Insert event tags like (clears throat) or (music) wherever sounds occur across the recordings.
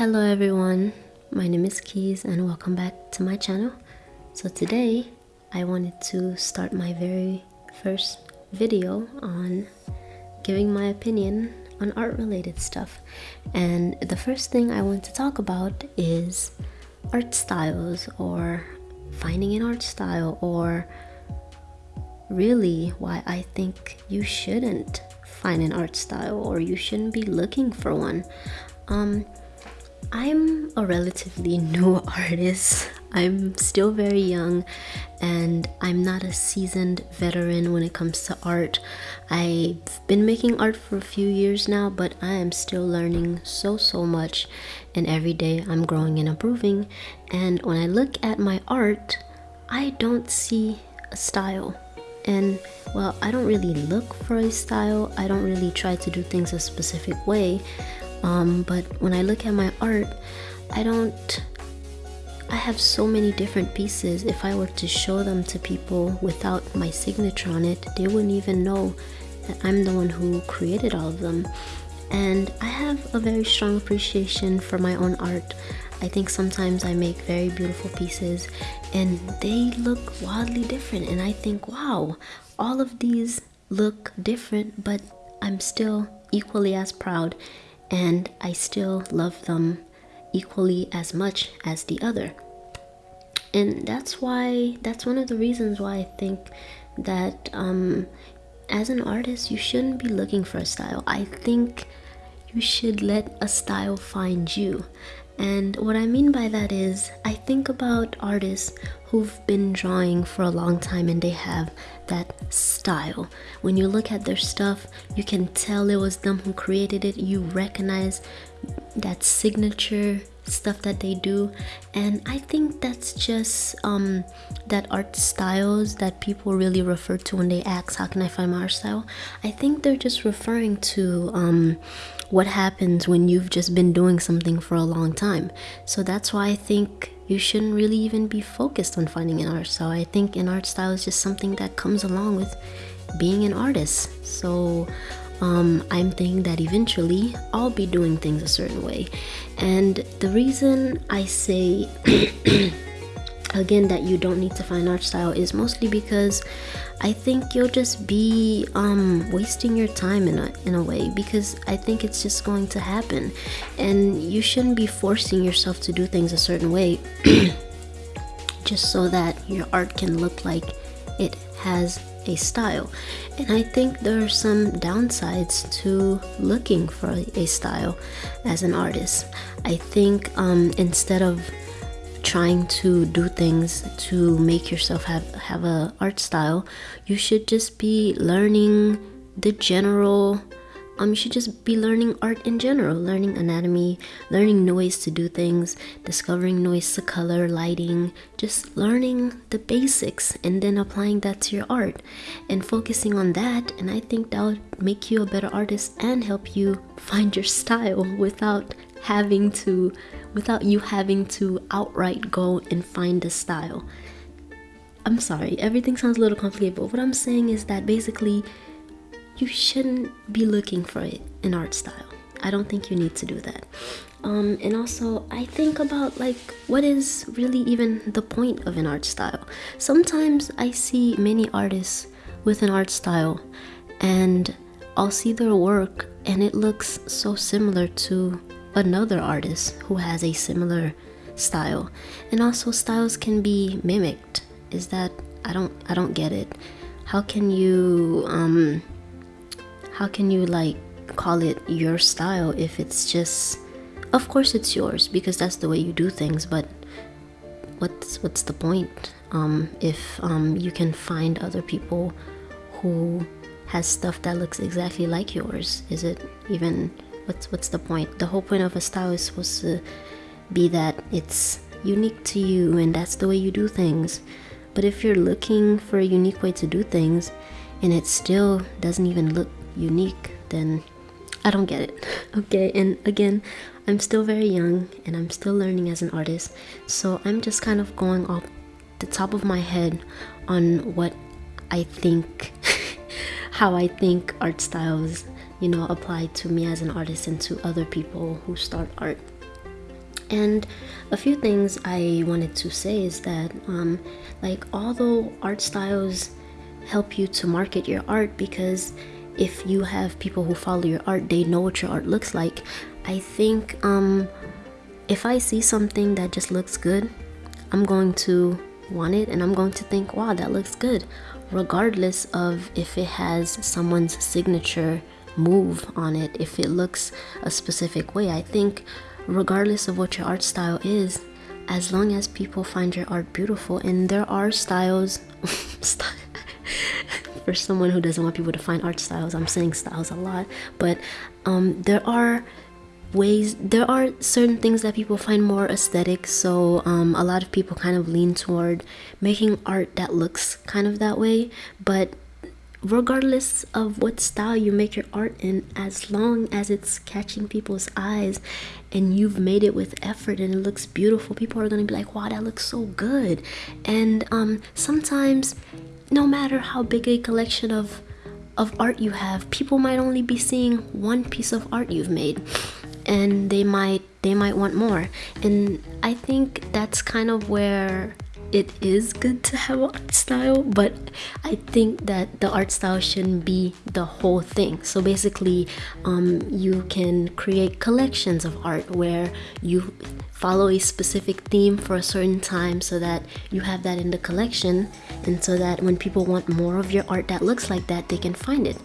Hello everyone, my name is Keys and welcome back to my channel. So today I wanted to start my very first video on giving my opinion on art related stuff. And the first thing I want to talk about is art styles or finding an art style or really why I think you shouldn't find an art style or you shouldn't be looking for one. Um, I'm a relatively new (laughs) artist. I'm still very young and I'm not a seasoned veteran when it comes to art. I've been making art for a few years now, but I am still learning so, so much. And every day I'm growing and improving. And when I look at my art, I don't see a style. And well, I don't really look for a style. I don't really try to do things a specific way um, but when I look at my art I don't I have so many different pieces. If I were to show them to people without my signature on it they wouldn't even know that I'm the one who created all of them. And I have a very strong appreciation for my own art. I think sometimes I make very beautiful pieces and they look wildly different. And I think wow all of these look different but I'm still equally as proud and I still love them equally as much as the other. And that's why, that's one of the reasons why I think that um, as an artist, you shouldn't be looking for a style. I think you should let a style find you. And what I mean by that is, I think about artists who've been drawing for a long time and they have that style. When you look at their stuff, you can tell it was them who created it. You recognize that signature stuff that they do and i think that's just um that art styles that people really refer to when they ask how can i find my art style i think they're just referring to um what happens when you've just been doing something for a long time so that's why i think you shouldn't really even be focused on finding an art style i think an art style is just something that comes along with being an artist so um, I'm thinking that eventually I'll be doing things a certain way. And the reason I say (clears throat) again that you don't need to find art style is mostly because I think you'll just be um, wasting your time in a, in a way because I think it's just going to happen and you shouldn't be forcing yourself to do things a certain way (clears throat) just so that your art can look like it has a style. And I think there are some downsides to looking for a style as an artist. I think um, instead of trying to do things to make yourself have have a art style you should just be learning the general um, you should just be learning art in general, learning anatomy, learning new ways to do things, discovering ways to color, lighting, just learning the basics and then applying that to your art and focusing on that. And I think that will make you a better artist and help you find your style (laughs) without having to, without you having to outright go and find a style. I'm sorry, everything sounds a little complicated, but what I'm saying is that basically you shouldn't be looking for it in art style. I don't think you need to do that. Um, and also, I think about like what is really even the point of an art style. Sometimes I see many artists with an art style and I'll see their work and it looks so similar to another artist who has a similar style. And also styles can be mimicked. Is that I don't I don't get it. How can you um how can you like call it your style if it's just of course it's yours because that's the way you do things but what's what's the point um, if um, you can find other people who has stuff that looks exactly like yours is it even what's what's the point? The whole point of a style is supposed to be that it's unique to you and that's the way you do things. But if you're looking for a unique way to do things and it still doesn't even look unique, then I don't get it. (laughs) Okay, and again, I'm still very young and I'm still learning as an artist, so I'm just kind of going off the top of my head on what I think, (laughs) how I think art styles, you know, apply to me as an artist and to other people who start art. And a few things I wanted to say is that, um, like, although art styles help you to market your art because if you have people who follow your art, they know what your art looks like. I think um, if I see something that just looks good, I'm going to want it and I'm going to think, wow, that looks good, regardless of if it has someone's signature move on it, if it looks a specific way. I think, regardless of what your art style is, as long as people find your art beautiful, and there are styles, (laughs) (laughs) for someone who doesn't want people to find art styles, I'm saying styles a lot, but um, there are ways there are certain things that people find more aesthetic so um, a lot of people kind of lean toward making art that looks kind of that way but regardless of what style you make your art in as long as it's catching people's eyes and you've made it with effort and it looks beautiful people are going to be like wow that looks so good. And um, sometimes no matter how big a collection of of art you have people might only be seeing one piece of art you've made and they might they might want more. And i think that's kind of where it is good to have art style but i think that the art style shouldn't be the whole thing. So basically um, you can create collections of art where you follow a specific theme for a certain time so that you have that in the collection and so that when people want more of your art that looks like that they can find it.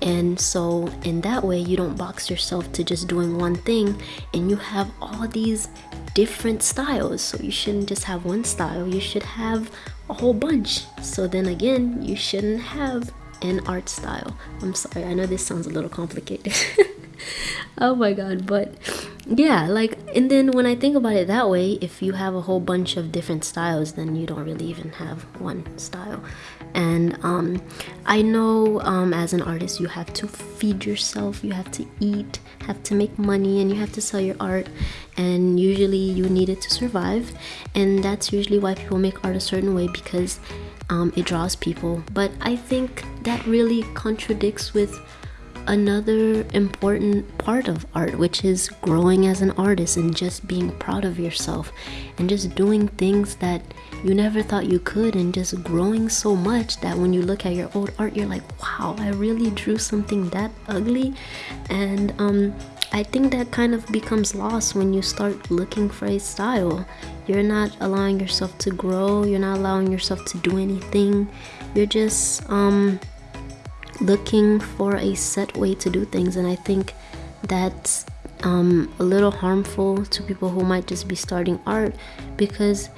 And so in that way you don't box yourself to just doing one thing and you have all these different styles. So you shouldn't just have one style you should have a whole bunch. So then again you shouldn't have an art style. I'm sorry i know this sounds a little complicated (laughs) (laughs) oh my god but yeah like and then when i think about it that way if you have a whole bunch of different styles then you don't really even have one style. And um, i know um, as an artist you have to feed yourself you have to eat have to make money and you have to sell your art and usually you need it to survive and that's usually why people make art a certain way because um, it draws people. But i think that really contradicts with another important part of art, which is growing as an artist and just being proud of yourself and just doing things that you never thought you could and just growing so much that when you look at your old art, you're like, wow, I really drew something that ugly. And um, I think that kind of becomes lost when you start looking for a style. You're not allowing yourself to grow, you're not allowing yourself to do anything. You're just, um, looking for a set way to do things and i think that's um, a little harmful to people who might just be starting art because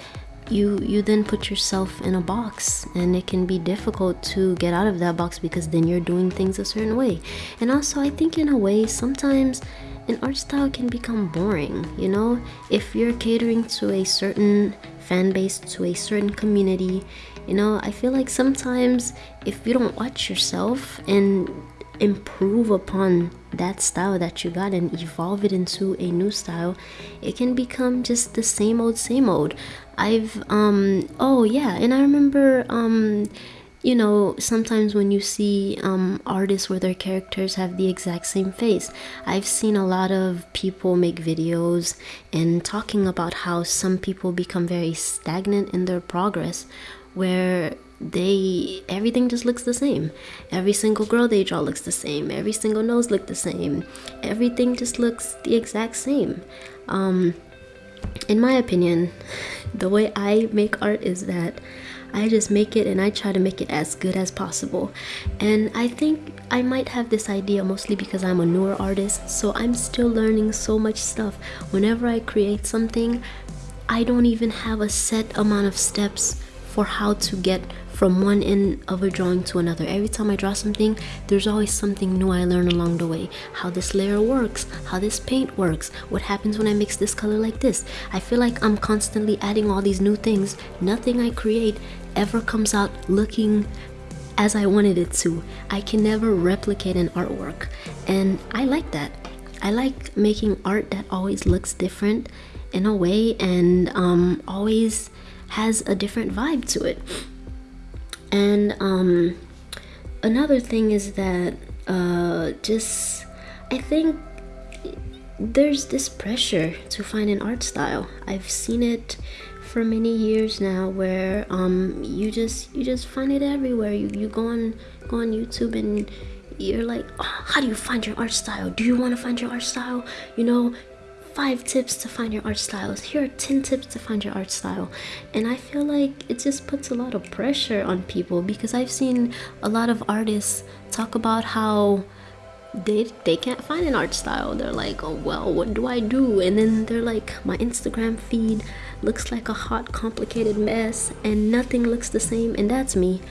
you you then put yourself in a box and it can be difficult to get out of that box because then you're doing things a certain way. And also i think in a way sometimes an art style can become boring you know? If you're catering to a certain fan base to a certain community you know i feel like sometimes if you don't watch yourself and improve upon that style that you got and evolve it into a new style it can become just the same old same old. I've um oh yeah and i remember um you know, sometimes when you see um, artists where their characters have the exact same face, I've seen a lot of people make videos and talking about how some people become very stagnant in their progress where they everything just looks the same every single girl they draw looks the same every single nose look the same everything just looks the exact same um in my opinion (laughs) the way i make art is that I just make it and I try to make it as good as possible. And I think I might have this idea mostly because I'm a newer artist, so I'm still learning so much stuff. Whenever I create something, I don't even have a set amount of steps for how to get from one end of a drawing to another. Every time I draw something, there's always something new I learn along the way. How this layer works, how this paint works, what happens when I mix this color like this. I feel like I'm constantly adding all these new things. Nothing I create ever comes out looking as I wanted it to. I can never replicate an artwork. And I like that. I like making art that always looks different in a way and um, always has a different vibe to it. And um, another thing is that uh, just I think there's this pressure to find an art style. I've seen it for many years now where um you just you just find it everywhere. You you go on go on YouTube and you're like, oh, how do you find your art style? Do you want to find your art style? You know, five tips to find your art styles. Here are 10 tips to find your art style. And I feel like it just puts a lot of pressure on people because I've seen a lot of artists talk about how they they can't find an art style. They're like, "Oh, well, what do I do?" And then they're like, "My Instagram feed looks like a hot complicated mess and nothing looks the same." And that's me.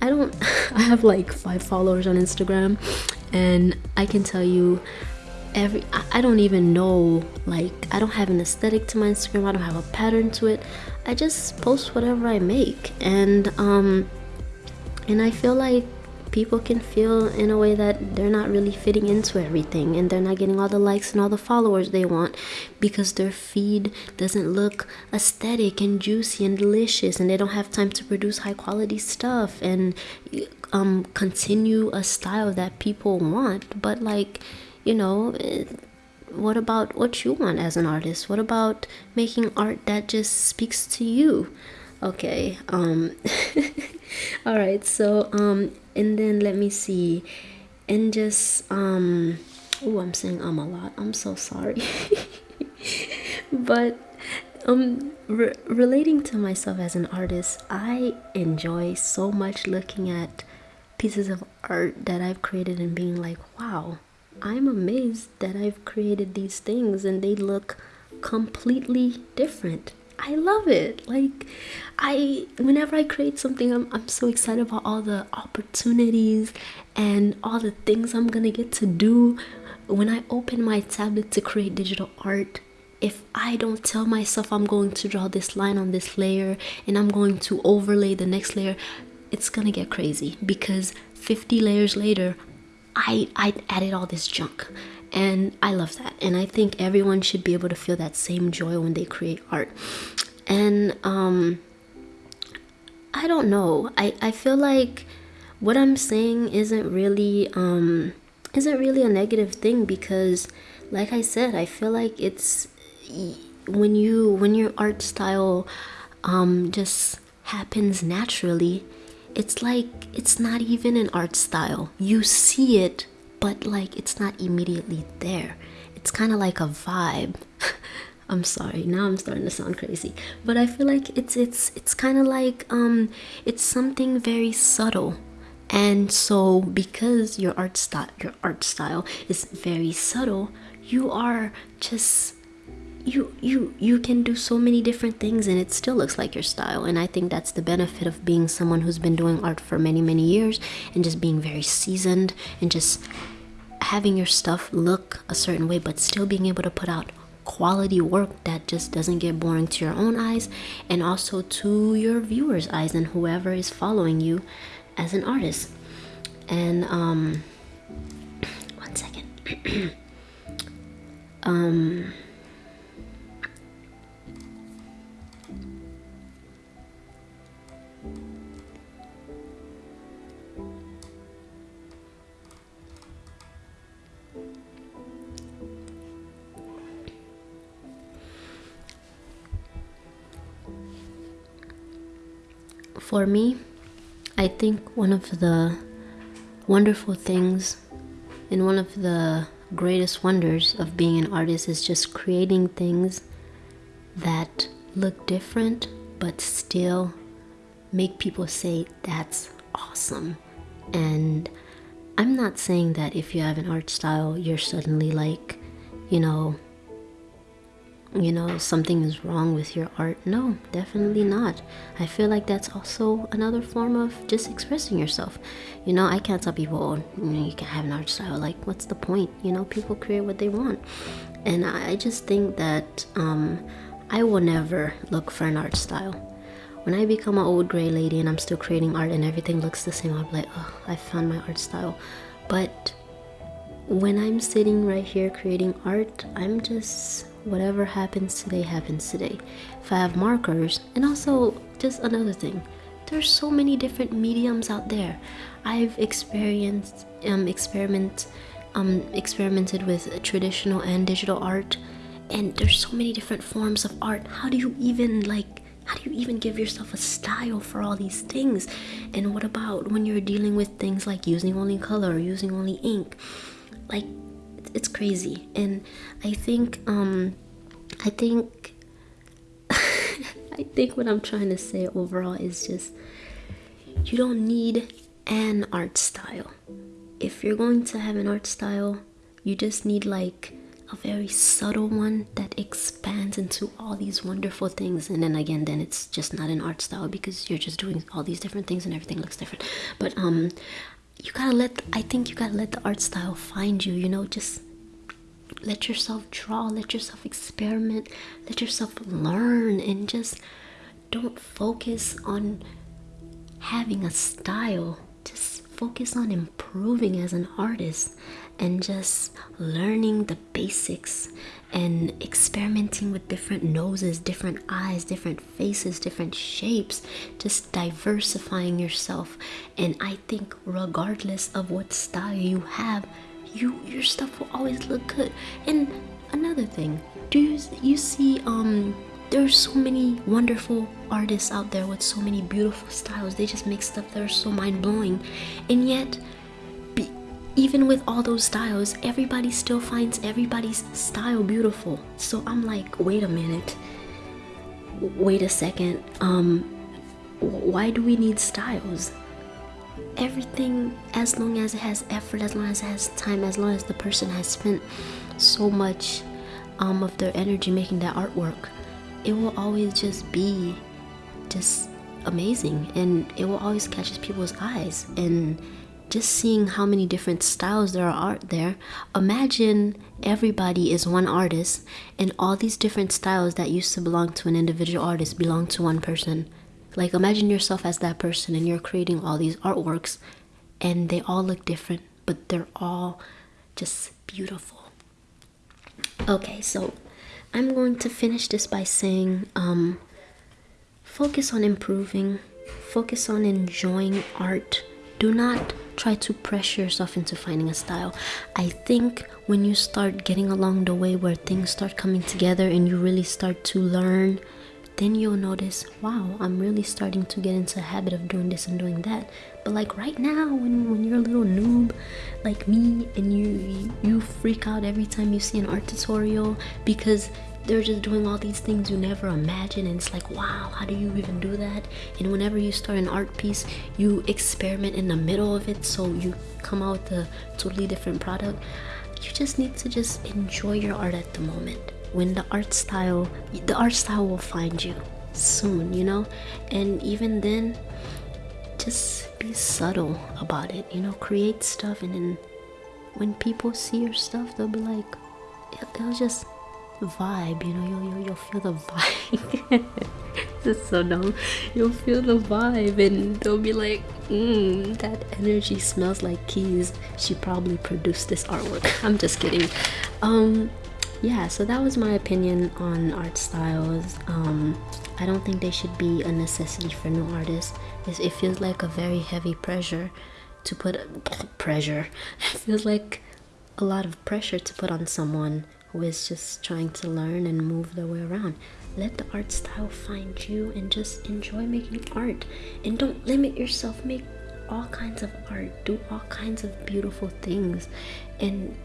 I don't (laughs) I have like 5 followers on Instagram and I can tell you every I don't even know like I don't have an aesthetic to my Instagram I don't have a pattern to it. I just post whatever I make. And um and I feel like people can feel in a way that they're not really fitting into everything and they're not getting all the likes and all the followers they want because their feed doesn't look aesthetic and juicy and delicious and they don't have time to produce high quality stuff and um continue a style that people want. But like you know eh, what about what you want as an artist? What about making art that just speaks to you? Okay um (laughs) all right so um and then let me see. And just um oh i'm saying i'm a lot. I'm so sorry. (laughs) But um re relating to myself as an artist i enjoy so much looking at pieces of art that i've created and being like wow I'm amazed that I've created these things and they look completely different. I love it. Like I whenever I create something I'm I'm so excited about all the opportunities and all the things I'm going to get to do when I open my tablet to create digital art. If I don't tell myself I'm going to draw this line on this layer and I'm going to overlay the next layer, it's going to get crazy because 50 layers later I I added all this junk and I love that and I think everyone should be able to feel that same joy when they create art. And um I don't know I I feel like what I'm saying isn't really um isn't really a negative thing because like I said I feel like it's when you when your art style um just happens naturally it's like it's not even an art style. You see it, but like it's not immediately there. It's kind of like a vibe. (laughs) I'm sorry. Now I'm starting to sound crazy. But I feel like it's it's it's kind of like um it's something very subtle. And so because your art style your art style is very subtle, you are just you you you can do so many different things and it still looks like your style. And i think that's the benefit of being someone who's been doing art for many many years and just being very seasoned and just having your stuff look a certain way but still being able to put out quality work that just doesn't get boring to your own eyes and also to your viewers eyes and whoever is following you as an artist. And um (clears throat) one second. (clears throat) Um For me, I think one of the wonderful things and one of the greatest wonders of being an artist is just creating things that look different but still make people say that's awesome. And I'm not saying that if you have an art style, you're suddenly like, you know, you know, something is wrong with your art. No, definitely not. I feel like that's also another form of just expressing yourself. You know, I can't tell people, oh, you, know, you can have an art style. Like, what's the point? You know, people create what they want. And I just think that um, I will never look for an art style. When I become an old gray lady and I'm still creating art and everything looks the same, I'll be like, oh, I found my art style. But when I'm sitting right here creating art, I'm just whatever happens today happens today. If I have markers, and also just another thing, there's so many different mediums out there. I've experienced um, experiment um, experimented with traditional and digital art, and there's so many different forms of art. How do you even like? How do you even give yourself a style for all these things? And what about when you're dealing with things like using only color or using only ink? Like, it's crazy. And I think, um, I think, (laughs) I think what I'm trying to say overall is just you don't need an art style. If you're going to have an art style, you just need like a very subtle one that expands into all these wonderful things and then again then it's just not an art style because you're just doing all these different things and everything looks different but um you gotta let i think you gotta let the art style find you you know just let yourself draw let yourself experiment let yourself learn and just don't focus on having a style. Just focus on improving as an artist and just learning the basics and experimenting with different noses, different eyes, different faces, different shapes, just diversifying yourself. And I think regardless of what style you have, you your stuff will always look good. And another thing, do you you see um there's so many wonderful artists out there with so many beautiful styles. They just make stuff that are so mind blowing. And yet, even with all those styles, everybody still finds everybody's style beautiful. So I'm like, wait a minute. Wait a second. Um, why do we need styles? Everything, as long as it has effort, as long as it has time, as long as the person has spent so much um, of their energy making that artwork, it will always just be just amazing and it will always catch people's eyes and just seeing how many different styles there are art there imagine everybody is one artist and all these different styles that used to belong to an individual artist belong to one person like imagine yourself as that person and you're creating all these artworks and they all look different but they're all just beautiful okay so I'm going to finish this by saying um, focus on improving, focus on enjoying art. Do not try to pressure yourself into finding a style. I think when you start getting along the way where things start coming together and you really start to learn then you'll notice wow i'm really starting to get into a habit of doing this and doing that but like right now when, when you're a little noob like me and you you freak out every time you see an art tutorial because they're just doing all these things you never imagine and it's like wow how do you even do that? And whenever you start an art piece you experiment in the middle of it so you come out with a totally different product. You just need to just enjoy your art at the moment. When the art style the art style will find you soon you know? And even then just be subtle about it you know? Create stuff and then when people see your stuff they'll be like it'll just vibe you know you'll, you'll, you'll feel the vibe. (laughs) This is so dumb. You'll feel the vibe and they'll be like mm, that energy smells like keys. She probably produced this artwork. (laughs) I'm just kidding. Um yeah so that was my opinion on art styles. Um i don't think they should be a necessity for new artists. It feels like a very heavy pressure to put (laughs) pressure. It feels like a lot of pressure to put on someone who is just trying to learn and move their way around. Let the art style find you and just enjoy making art. And don't limit yourself. Make all kinds of art. Do all kinds of beautiful things. And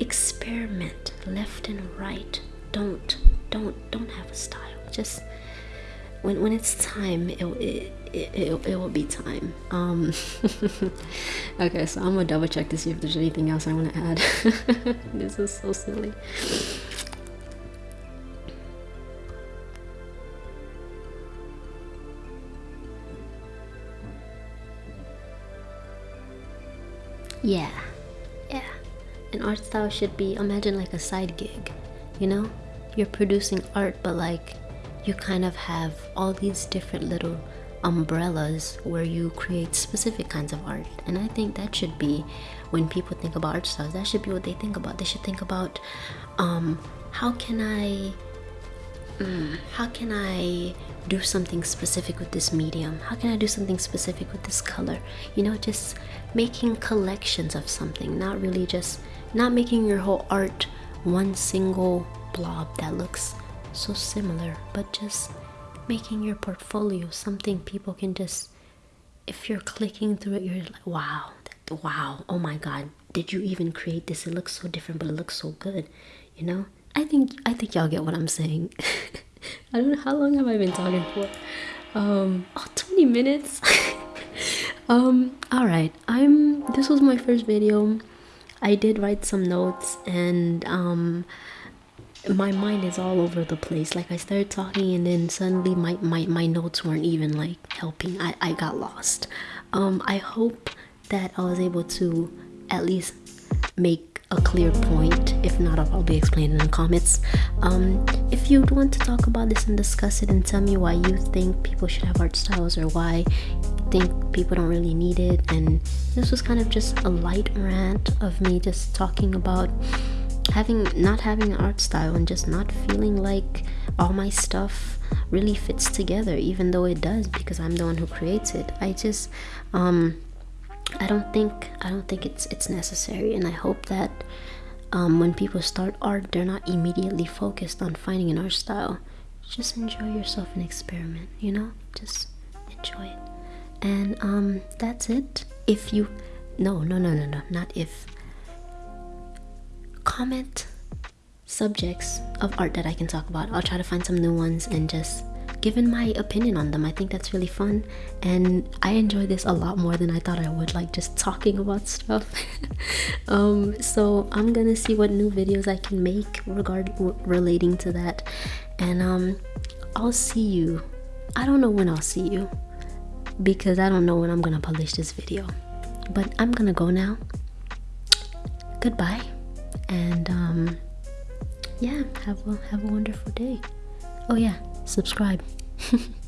experiment left and right. Don't don't don't have a style. Just when when it's time it it, it, it, it will be time. Um (laughs) okay so i'm gonna double check to see if there's anything else i want to add. (laughs) This is so silly. Yeah. Yeah. an art style should be imagine like a side gig you know? You're producing art but like you kind of have all these different little umbrellas where you create specific kinds of art and i think that should be when people think about art styles that should be what they think about they should think about um, how can i mm, how can I do something specific with this medium? How can I do something specific with this color? You know, just making collections of something, not really just not making your whole art one single blob that looks so similar, but just making your portfolio something people can just if you're clicking through it you're like wow wow oh my god did you even create this? It looks so different but it looks so good you know? I think i think y'all get what i'm saying. (laughs) I don't know how long have i been talking for? Um oh 20 minutes? (laughs) Um all right i'm this was my first video. I did write some notes and um my mind is all over the place. Like i started talking and then suddenly my my, my notes weren't even like helping. I i got lost. Um i hope that i was able to at least make a clear point. If not i'll probably explain it in the comments. Um if you want to talk about this and discuss it and tell me why you think people should have art styles or why you think people don't really need it and this was kind of just a light rant of me just talking about having not having an art style and just not feeling like all my stuff really fits together even though it does because I'm the one who creates it. I just um I don't think I don't think it's it's necessary and I hope that um, when people start art they're not immediately focused on finding an art style. Just enjoy yourself and experiment you know? Just enjoy it. And um that's it. If you no no no no no not if comment subjects of art that I can talk about. I'll try to find some new ones and just give my opinion on them. I think that's really fun and I enjoy this a lot more than I thought I would, like just talking about stuff. (laughs) um, so I'm gonna see what new videos I can make regard relating to that and um, I'll see you. I don't know when I'll see you because I don't know when I'm gonna publish this video but I'm gonna go now. Goodbye and um yeah have a have a wonderful day. Oh yeah subscribe (laughs)